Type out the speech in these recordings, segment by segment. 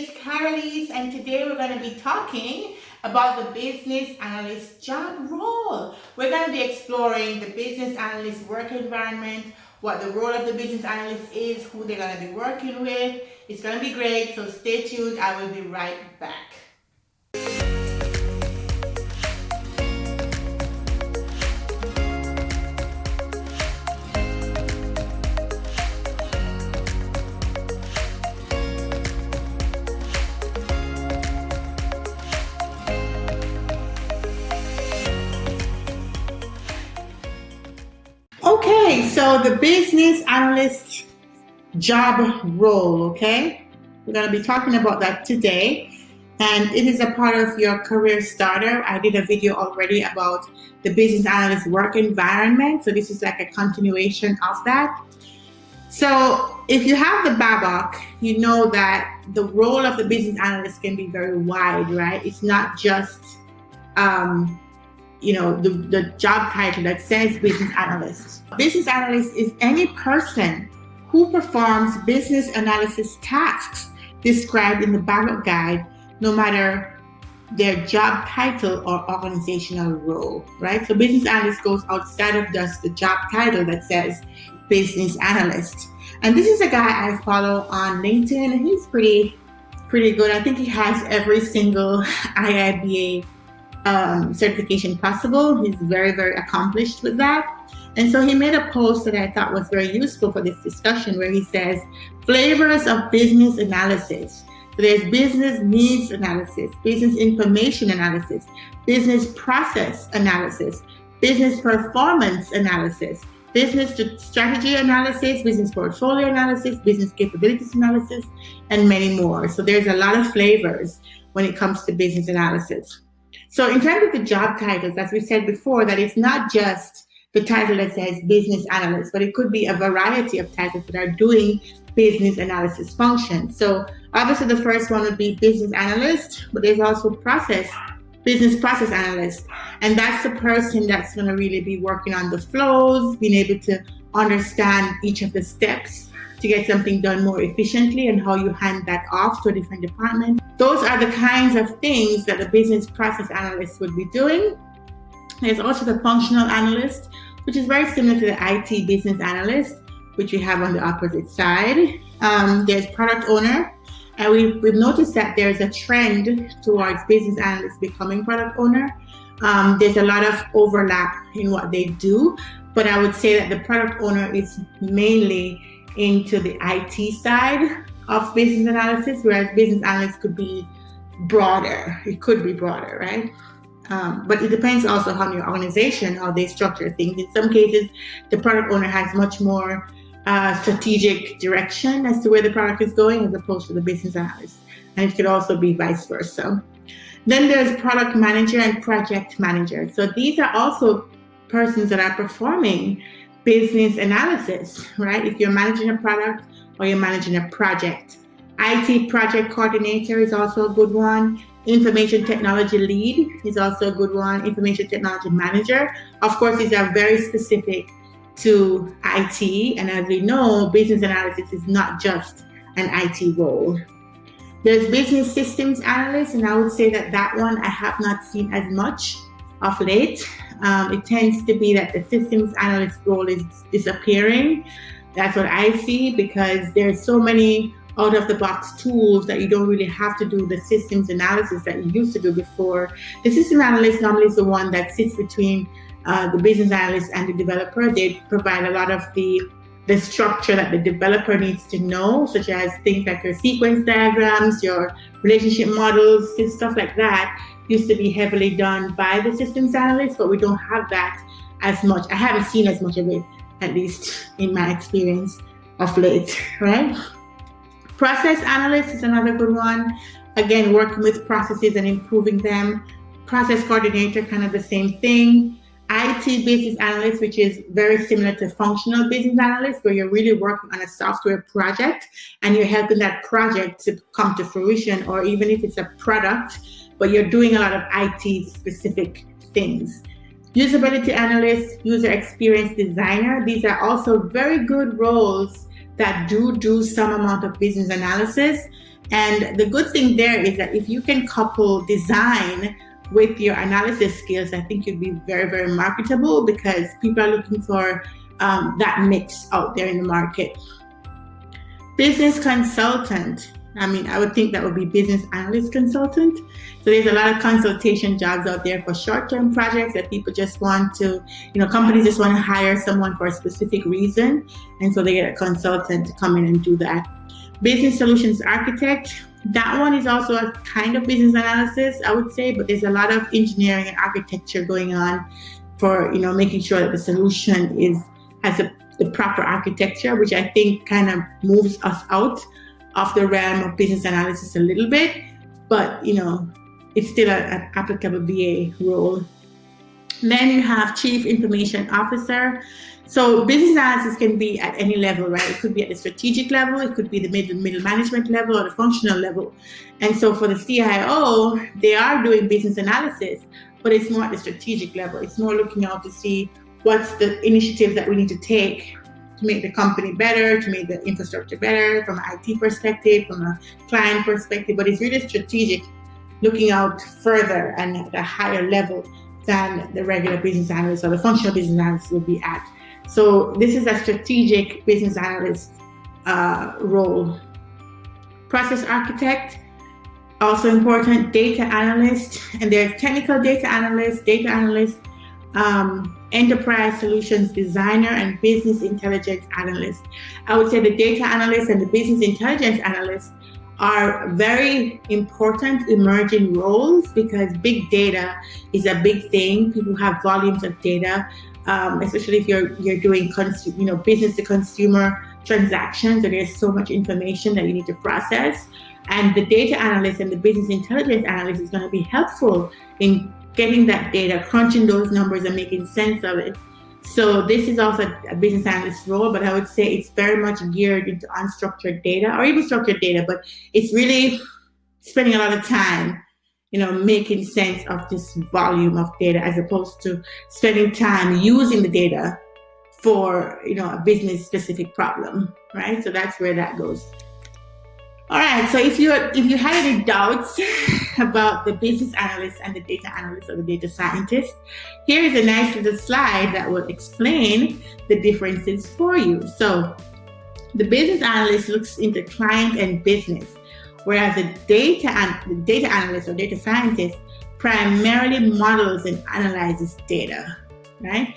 is Carolise and today we're going to be talking about the business analyst job role. We're going to be exploring the business analyst work environment, what the role of the business analyst is, who they're going to be working with. It's going to be great, so stay tuned. I will be right back. So the business analyst job role, okay? We're going to be talking about that today. And it is a part of your career starter. I did a video already about the business analyst work environment. So this is like a continuation of that. So if you have the BABOK, you know that the role of the business analyst can be very wide, right? It's not just um, you know, the, the job title that says business analyst. Business analyst is any person who performs business analysis tasks described in the BABOK guide, no matter their job title or organizational role, right? So business analyst goes outside of just the job title that says business analyst. And this is a guy I follow on LinkedIn and he's pretty, pretty good. I think he has every single IIBA um, certification possible. He's very, very accomplished with that. And so he made a post that I thought was very useful for this discussion where he says, flavors of business analysis. So there's business needs analysis, business information analysis, business process analysis, business performance analysis, business strategy analysis, business portfolio analysis, business capabilities analysis, and many more. So there's a lot of flavors when it comes to business analysis. So in terms of the job titles, as we said before, that it's not just the title that says business analyst, but it could be a variety of titles that are doing business analysis functions. So obviously the first one would be business analyst, but there's also process, business process analyst. And that's the person that's gonna really be working on the flows, being able to understand each of the steps to get something done more efficiently and how you hand that off to a different department. Those are the kinds of things that a business process analyst would be doing. There's also the functional analyst, which is very similar to the IT business analyst, which we have on the opposite side. Um, there's product owner, and we've, we've noticed that there's a trend towards business analysts becoming product owner. Um, there's a lot of overlap in what they do, but I would say that the product owner is mainly into the IT side of business analysis, whereas business analyst could be broader. It could be broader, right? Um, but it depends also on your organization, how they structure things. In some cases, the product owner has much more uh, strategic direction as to where the product is going as opposed to the business analyst. And it could also be vice versa. Then there's product manager and project manager. So these are also persons that are performing business analysis, right? If you're managing a product or you're managing a project. IT project coordinator is also a good one. Information technology lead is also a good one. Information technology manager. Of course, these are very specific to IT. And as we know, business analysis is not just an IT role. There's business systems analyst, and I would say that that one I have not seen as much of late. Um, it tends to be that the systems analyst role is disappearing. That's what I see because there's so many out of the box tools that you don't really have to do the systems analysis that you used to do before. The system analyst normally is the one that sits between uh, the business analyst and the developer. They provide a lot of the the structure that the developer needs to know, such as things like your sequence diagrams, your relationship models, and stuff like that used to be heavily done by the systems analyst, but we don't have that as much. I haven't seen as much of it, at least in my experience of late, right? Process analyst is another good one. Again, working with processes and improving them. Process coordinator, kind of the same thing. IT business analyst, which is very similar to functional business analyst, where you're really working on a software project and you're helping that project to come to fruition, or even if it's a product, but you're doing a lot of IT specific things. Usability analyst, user experience designer, these are also very good roles that do do some amount of business analysis. And the good thing there is that if you can couple design with your analysis skills, I think you'd be very, very marketable because people are looking for um, that mix out there in the market. Business consultant. I mean, I would think that would be business analyst consultant. So there's a lot of consultation jobs out there for short-term projects that people just want to, you know, companies just want to hire someone for a specific reason. And so they get a consultant to come in and do that. Business solutions architect. That one is also a kind of business analysis, I would say, but there's a lot of engineering and architecture going on for, you know, making sure that the solution is has a, the proper architecture, which I think kind of moves us out of the realm of business analysis a little bit. But, you know, it's still an applicable BA role. Then you have Chief Information Officer. So business analysis can be at any level, right? It could be at the strategic level, it could be the middle, middle management level or the functional level. And so for the CIO, they are doing business analysis, but it's more at the strategic level. It's more looking out to see what's the initiatives that we need to take to make the company better, to make the infrastructure better from an IT perspective, from a client perspective, but it's really strategic looking out further and at a higher level than the regular business analyst or the functional business analyst will be at. So this is a strategic business analyst uh, role. Process architect, also important, data analyst, and there's technical data analyst, data analyst, um, enterprise solutions designer, and business intelligence analyst. I would say the data analyst and the business intelligence analyst are very important emerging roles because big data is a big thing. People have volumes of data, um, especially if you're you're doing you know business to consumer transactions. And there's so much information that you need to process, and the data analyst and the business intelligence analyst is going to be helpful in getting that data, crunching those numbers, and making sense of it so this is also a business analyst role, but I would say it's very much geared into unstructured data or even structured data, but it's really spending a lot of time, you know, making sense of this volume of data as opposed to spending time using the data for, you know, a business specific problem, right? So that's where that goes. All right, so if you if you had any doubts about the business analyst and the data analyst or the data scientist, here is a nice little slide that will explain the differences for you. So the business analyst looks into client and business, whereas the data the data analyst or data scientist primarily models and analyzes data, right?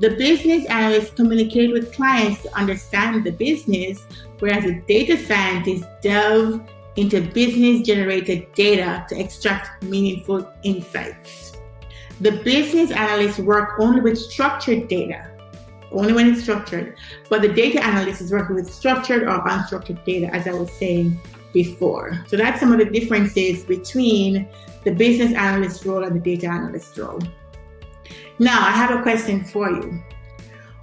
The business analyst communicates with clients to understand the business, whereas the data scientist delve into business generated data to extract meaningful insights. The business analysts work only with structured data, only when it's structured, but the data analyst is working with structured or unstructured data, as I was saying before. So that's some of the differences between the business analyst role and the data analyst role. Now, I have a question for you.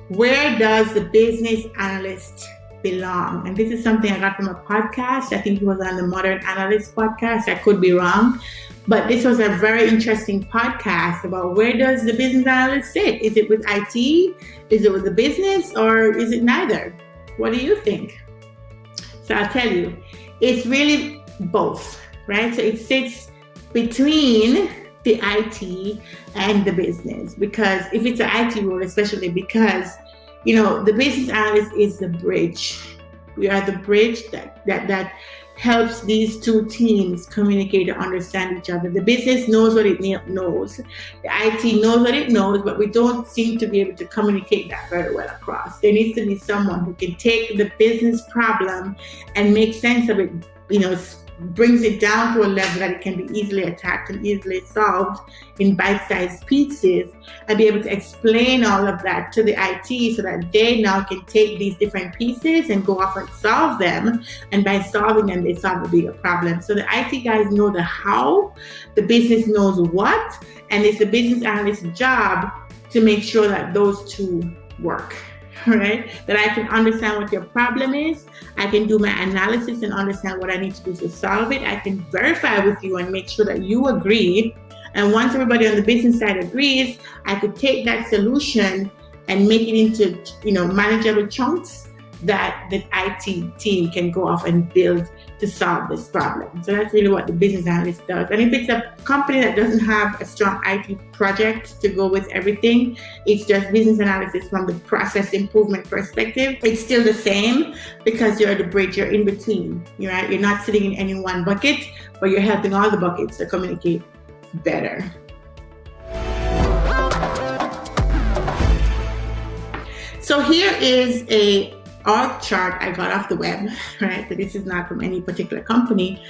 Where does the business analyst belong? And this is something I got from a podcast. I think it was on the Modern Analyst podcast. I could be wrong. But this was a very interesting podcast about where does the business analyst sit? Is it with IT? Is it with the business? Or is it neither? What do you think? So I'll tell you, it's really both, right? So it sits between the IT and the business because if it's an IT role, especially because you know the business analyst is the bridge. We are the bridge that that that helps these two teams communicate and understand each other. The business knows what it knows, the IT knows what it knows, but we don't seem to be able to communicate that very well across. There needs to be someone who can take the business problem and make sense of it, you know, brings it down to a level that it can be easily attacked and easily solved in bite-sized pieces and be able to explain all of that to the IT so that they now can take these different pieces and go off and solve them. And by solving them, they solve a bigger problem. So the IT guys know the how, the business knows what, and it's the business analyst's job to make sure that those two work. right? That I can understand what your problem is. I can do my analysis and understand what I need to do to solve it. I can verify with you and make sure that you agree. And once everybody on the business side agrees, I could take that solution and make it into, you know, manageable chunks that the IT team can go off and build to solve this problem. So that's really what the business analyst does. And if it's a company that doesn't have a strong IT project to go with everything, it's just business analysis from the process improvement perspective. It's still the same because you're the bridge, you're in between. You're right, you're not sitting in any one bucket, but you're helping all the buckets to communicate better. So here is a org chart I got off the web, right? But this is not from any particular company.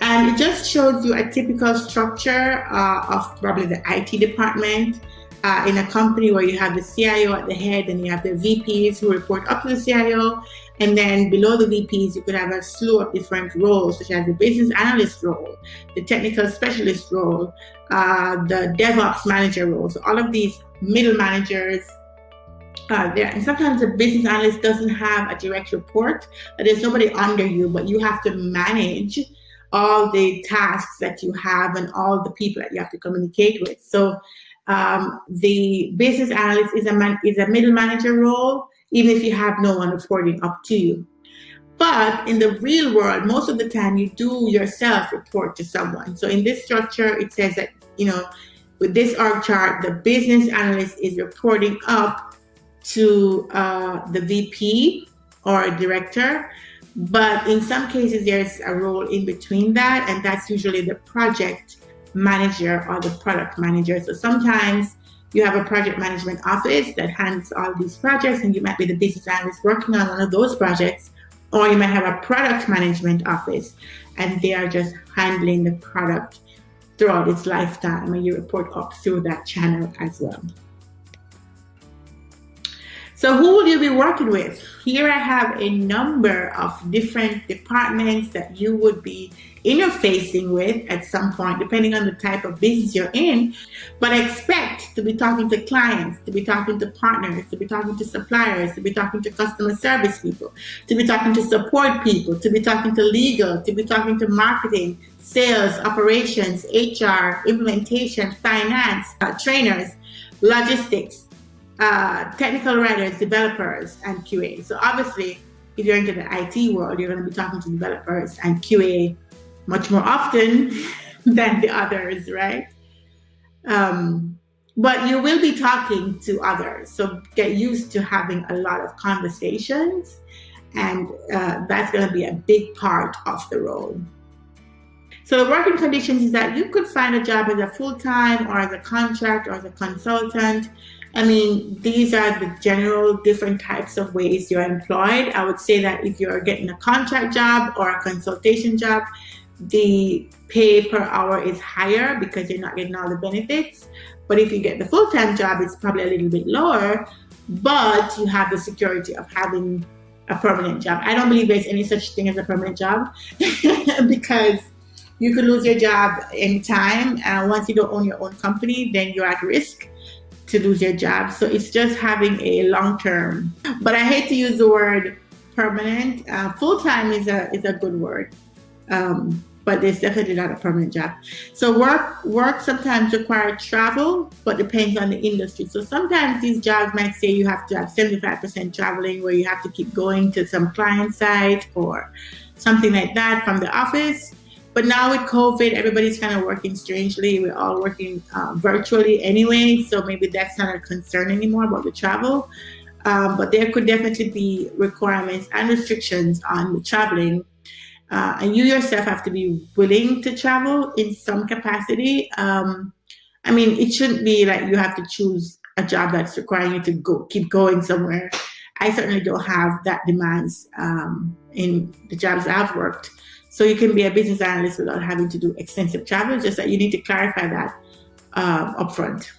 And it just shows you a typical structure uh, of probably the IT department uh, in a company where you have the CIO at the head and you have the VPs who report up to the CIO. And then below the VPs, you could have a slew of different roles, such as the business analyst role, the technical specialist role, uh, the DevOps manager role. So all of these middle managers uh, there. And sometimes a business analyst doesn't have a direct report. There's nobody under you, but you have to manage all the tasks that you have and all the people that you have to communicate with. So um, the business analyst is a man, is a middle manager role, even if you have no one reporting up to you. But in the real world, most of the time you do yourself report to someone. So in this structure, it says that, you know, with this org chart, the business analyst is reporting up to uh, the VP or director. But in some cases, there's a role in between that, and that's usually the project manager or the product manager. So sometimes you have a project management office that handles all these projects, and you might be the business analyst working on one of those projects, or you might have a product management office, and they are just handling the product throughout its lifetime, and you report up through that channel as well. So who will you be working with? Here I have a number of different departments that you would be interfacing with at some point, depending on the type of business you're in. But I expect to be talking to clients, to be talking to partners, to be talking to suppliers, to be talking to customer service people, to be talking to support people, to be talking to legal, to be talking to marketing, sales, operations, HR, implementation, finance, uh, trainers, logistics, uh, technical writers, developers, and QA. So obviously, if you're into the IT world, you're going to be talking to developers and QA much more often than the others, right? Um, but you will be talking to others. So get used to having a lot of conversations, and uh, that's going to be a big part of the role. So the working conditions is that you could find a job as a full-time or as a contract or as a consultant. I mean, these are the general different types of ways you're employed. I would say that if you're getting a contract job or a consultation job, the pay per hour is higher because you're not getting all the benefits. But if you get the full-time job, it's probably a little bit lower, but you have the security of having a permanent job. I don't believe there's any such thing as a permanent job because you could lose your job anytime. And once you don't own your own company, then you're at risk to lose your job. So it's just having a long term. But I hate to use the word permanent. Uh, Full time is a is a good word, um, but it's definitely not a permanent job. So work work sometimes require travel, but depends on the industry. So sometimes these jobs might say you have to have seventy five percent traveling, where you have to keep going to some client site or something like that from the office. But now with COVID, everybody's kind of working strangely. We're all working uh, virtually anyway, so maybe that's not a concern anymore about the travel. Um, but there could definitely be requirements and restrictions on traveling. Uh, and you yourself have to be willing to travel in some capacity. Um, I mean, it shouldn't be like you have to choose a job that's requiring you to go keep going somewhere. I certainly don't have that demands um, in the jobs I've worked. So you can be a business analyst without having to do extensive travel, just that you need to clarify that uh, upfront.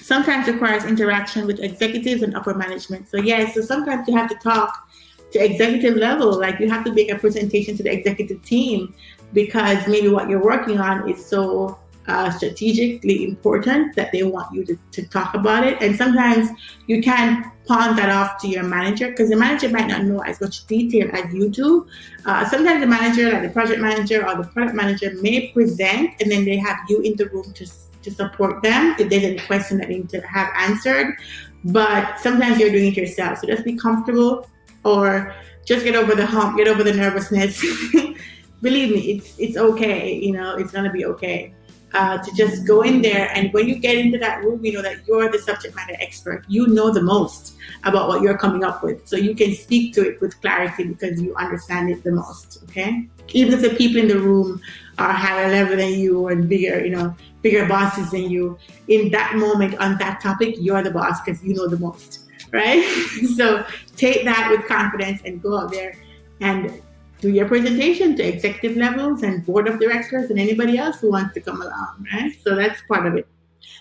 Sometimes requires interaction with executives and upper management. So yeah, so sometimes you have to talk to executive level, like you have to make a presentation to the executive team because maybe what you're working on is so uh, strategically important that they want you to, to talk about it. And sometimes you can pawn that off to your manager because the manager might not know as much detail as you do. Uh, sometimes the manager, like the project manager or the product manager, may present and then they have you in the room to, to support them if there's any question that they need to have answered. But sometimes you're doing it yourself. So just be comfortable or just get over the hump, get over the nervousness. Believe me, it's it's okay. You know, it's gonna be okay. Uh, to just go in there and when you get into that room, you know that you're the subject matter expert. You know the most about what you're coming up with, so you can speak to it with clarity because you understand it the most. Okay, even if the people in the room are higher level than you and bigger, you know, bigger bosses than you, in that moment on that topic, you're the boss because you know the most right? so take that with confidence and go out there and do your presentation to executive levels and board of directors and anybody else who wants to come along, right? So that's part of it.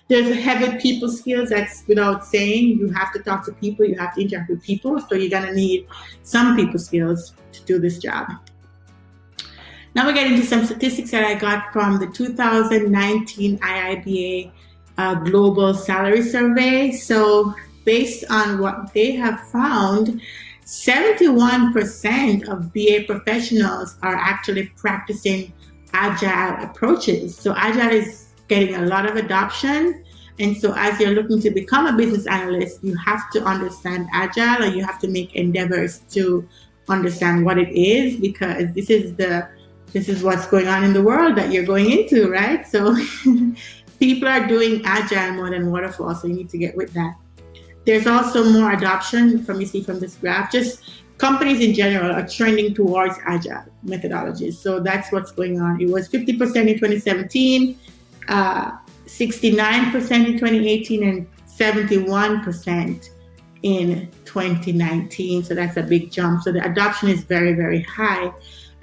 There's a heavy people skills that's without saying. You have to talk to people, you have to interact with people. So you're gonna need some people skills to do this job. Now we get into some statistics that I got from the 2019 IIBA uh, Global Salary Survey. So based on what they have found, 71% of BA professionals are actually practicing agile approaches. So agile is getting a lot of adoption. And so as you're looking to become a business analyst, you have to understand agile or you have to make endeavors to understand what it is because this is the this is what's going on in the world that you're going into, right? So people are doing agile more than waterfall, so you need to get with that. There's also more adoption from you see from this graph. Just companies in general are trending towards agile methodologies. So that's what's going on. It was 50% in 2017, uh, 69% in 2018, and 71% in 2019. So that's a big jump. So the adoption is very, very high.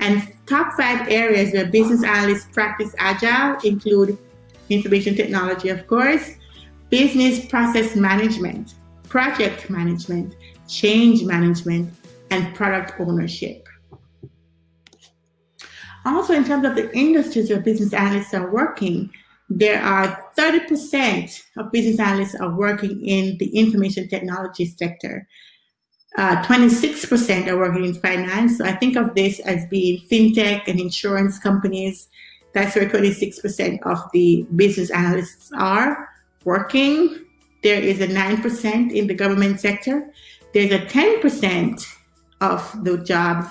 And top five areas where business analysts practice agile include information technology, of course, business process management, project management, change management, and product ownership. Also, in terms of the industries where business analysts are working, there are 30% of business analysts are working in the information technology sector. 26% uh, are working in finance. So I think of this as being fintech and insurance companies. That's where 26% of the business analysts are working. There is a 9% in the government sector. There's a 10% of the jobs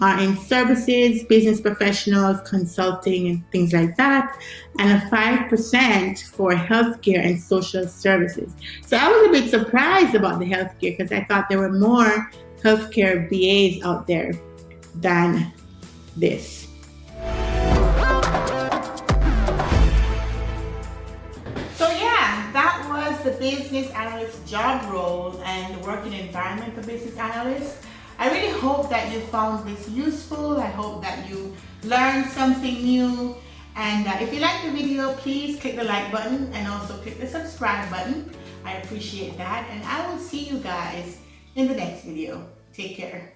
are in services, business professionals, consulting, and things like that, and a 5% for healthcare and social services. So I was a bit surprised about the healthcare because I thought there were more healthcare BAs out there than this. The business analyst job role and the working environment for business analysts. I really hope that you found this useful. I hope that you learned something new. And uh, if you like the video, please click the like button and also click the subscribe button. I appreciate that. And I will see you guys in the next video. Take care.